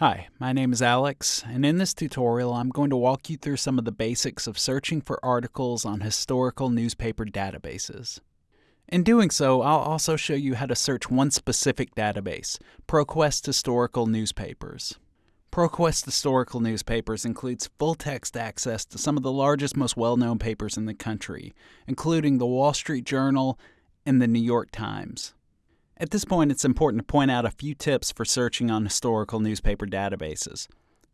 Hi, my name is Alex, and in this tutorial I'm going to walk you through some of the basics of searching for articles on historical newspaper databases. In doing so, I'll also show you how to search one specific database, ProQuest Historical Newspapers. ProQuest Historical Newspapers includes full-text access to some of the largest, most well-known papers in the country, including the Wall Street Journal and the New York Times. At this point, it's important to point out a few tips for searching on historical newspaper databases.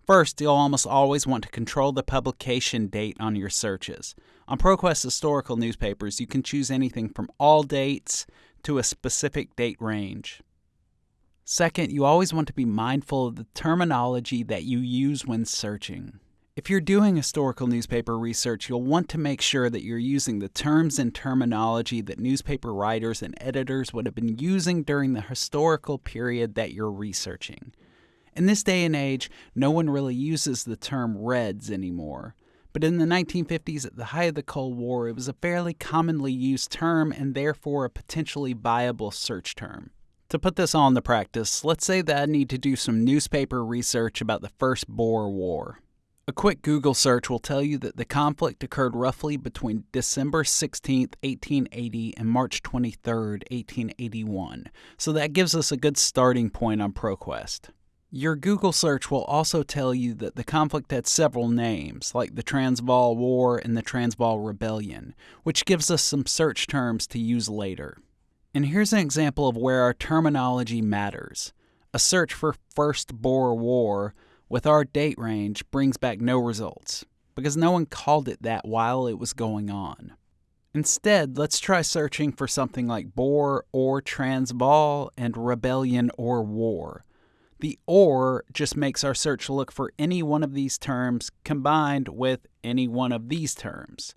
First, you'll almost always want to control the publication date on your searches. On ProQuest historical newspapers, you can choose anything from all dates to a specific date range. Second, you always want to be mindful of the terminology that you use when searching. If you're doing historical newspaper research, you'll want to make sure that you're using the terms and terminology that newspaper writers and editors would have been using during the historical period that you're researching. In this day and age, no one really uses the term Reds anymore. But in the 1950s, at the height of the Cold War, it was a fairly commonly used term and therefore a potentially viable search term. To put this all into practice, let's say that I need to do some newspaper research about the First Boer War. A quick Google search will tell you that the conflict occurred roughly between December 16, 1880 and March 23, 1881, so that gives us a good starting point on ProQuest. Your Google search will also tell you that the conflict had several names, like the Transvaal War and the Transvaal Rebellion, which gives us some search terms to use later. And here's an example of where our terminology matters. A search for First Boer War with our date range brings back no results, because no one called it that while it was going on. Instead, let's try searching for something like Boer or Transvaal and Rebellion or War. The OR just makes our search look for any one of these terms combined with any one of these terms.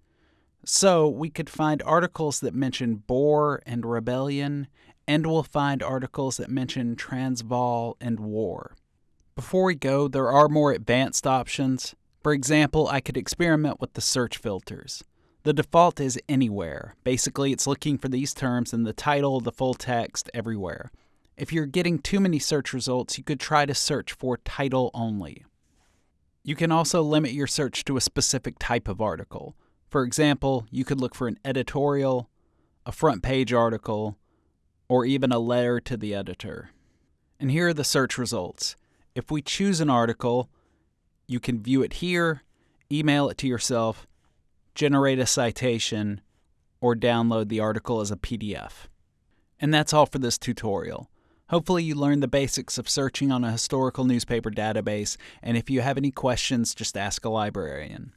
So we could find articles that mention Boer and Rebellion, and we'll find articles that mention Transvaal and War. Before we go, there are more advanced options. For example, I could experiment with the search filters. The default is anywhere. Basically, it's looking for these terms in the title, the full text, everywhere. If you're getting too many search results, you could try to search for title only. You can also limit your search to a specific type of article. For example, you could look for an editorial, a front page article, or even a letter to the editor. And here are the search results. If we choose an article, you can view it here, email it to yourself, generate a citation, or download the article as a PDF. And that's all for this tutorial. Hopefully you learned the basics of searching on a historical newspaper database, and if you have any questions, just ask a librarian.